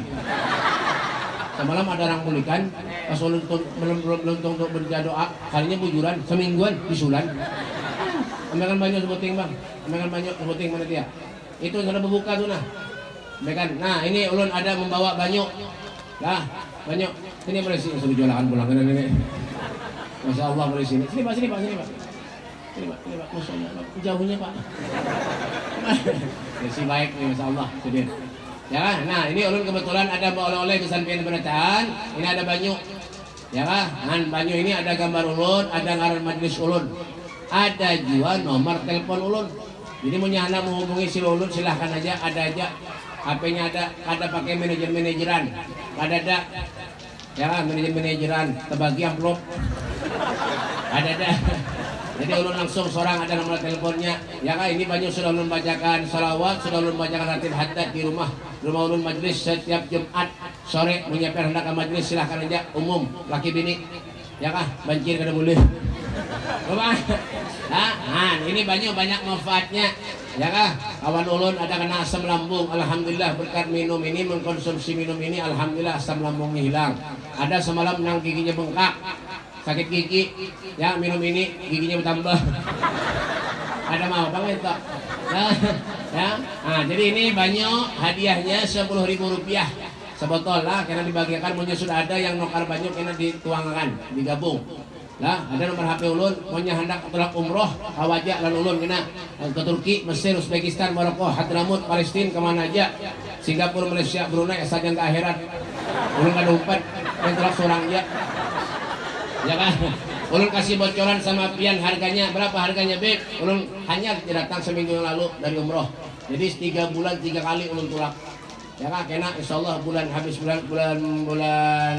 Semalam ada orang bulikan, pas ulun belum belum belum untuk berdoa, kalinya bujuran semingguan bisulan. Ambilkan banyak sebuting bang, ambilkan banyak sebuting mana dia? Itu sudah berbuka tuh nah. Ambilkan. Nah ini ulun ada membawa banyak. Nah banyak. Sini boleh sini suruh jualan pulang kan ini. Masya Allah sini. Sini pak, sini pak, sini pak. Ini pak, ini pak, masya Allah, jauhnya pak. si baik nih, masya Allah, sedih. Ya kan? Nah, ini ulun kebetulan ada oleh-oleh kesampaian berataan. Ini ada banyu. Ya kan? Nah, banyu ini ada gambar ulun, ada ngaran majelis ulun. Ada juga nomor telepon ulun. Jadi mau nyana menghubungi si ulun silahkan aja, ada aja. HP-nya ada, ada pakai manajer-manajeran. Ada ada. Ya kan, manajer-manajeran, terbagi amplop. Ada ada. Jadi ulun langsung seorang ada nomor teleponnya. Ya kan ini banyak sudah ulun bacakan salawat, sudah ulun bacakan ratib hadat di rumah. Rumah ulun majlis setiap Jumat sore menyiapkan hendak ke majlis silahkan aja umum laki bini. Ya kah? Banjir kada boleh. Rumah. Nah, ini banyak banyak manfaatnya. Ya kah? Kawan ulun ada kena asam lambung. Alhamdulillah berkat minum ini mengkonsumsi minum ini alhamdulillah asam lambungnya hilang. Ada semalam yang giginya bengkak sakit gigi. Ya minum ini. Giginya bertambah. Ada mau bang itu ya, ya. Nah, jadi ini banyak hadiahnya sepuluh ribu rupiah. Sebotol lah karena dibagikan. Punya sudah ada yang nukar banyak karena dituangkan digabung. Lah ada nomor HP ulun. Punya hendak tolak umroh kawajak lalu ulun kena. Ke Turki Mesir Uzbekistan Maroko Hadramut Palestina ke mana aja. Singapura Malaysia Brunei yang ke akhirat. Ulun kada umpat yang tolak seorang aja ya kan? Ulun kasih bocoran sama pian harganya berapa harganya beb? Ulun hanya datang seminggu yang lalu dari umroh. Jadi tiga bulan tiga kali ulun tulak. Ya kan? Kena insya Allah bulan habis bulan bulan bulan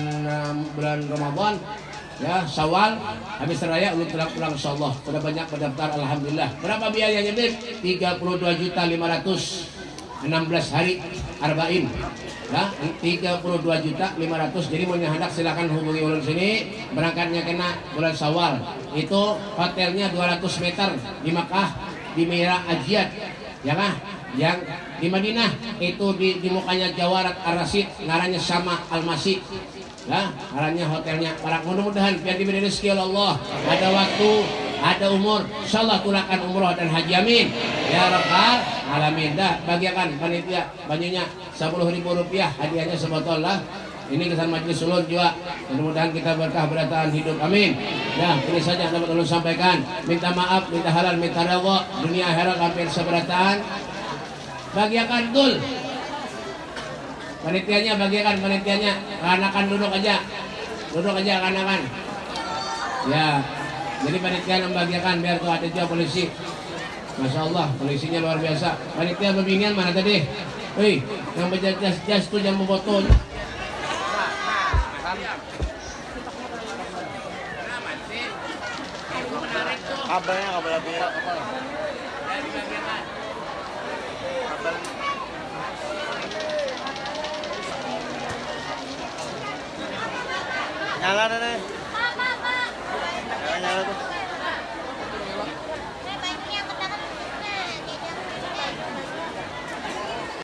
bulan Ramadan ya Syawal habis raya ulun tulak pulang insya Allah. Sudah banyak pendaftar Alhamdulillah. Berapa biayanya beb? 32 juta 516 hari arba'in. Ya 32 juta 500 jadi mau hendak silakan hubungi ulun sini. Berangkatnya kena bulan Syawal. Itu hotelnya 200 meter di Makkah di Mira Ajiat. Ya kan yang di Madinah itu di, di mukanya Jawarat Ar-Rasid ngarannya sama Al-Masih. Ya ngarannya hotelnya. Para mudah-mudahan biar diberi rezeki Allah. Ada waktu ada umur. Insyaallah tulakan umroh dan haji amin. Ya rabbal alamin. Dah bagikan panitia banyunya sepuluh ribu rupiah hadiahnya sebotol lah. Ini kesan majlis ulun juga. Mudah-mudahan kita berkah berdataan hidup amin. Ya ini saja dapat ulun sampaikan. Minta maaf minta halal minta redha. Dunia akhirat hampir seberatan bagikan tul panitianya bagikan panitianya. Kanakan duduk aja. Duduk aja kanakan ya jadi panitia membagikan biar tuh ada juga polisi. Masya Allah, polisinya luar biasa. Panitia pembinaan mana tadi? Wih, yang baca jas-jas tuh yang memfoto. Kabarnya kabar apa ya? Nyala. Nyala nyala tuh.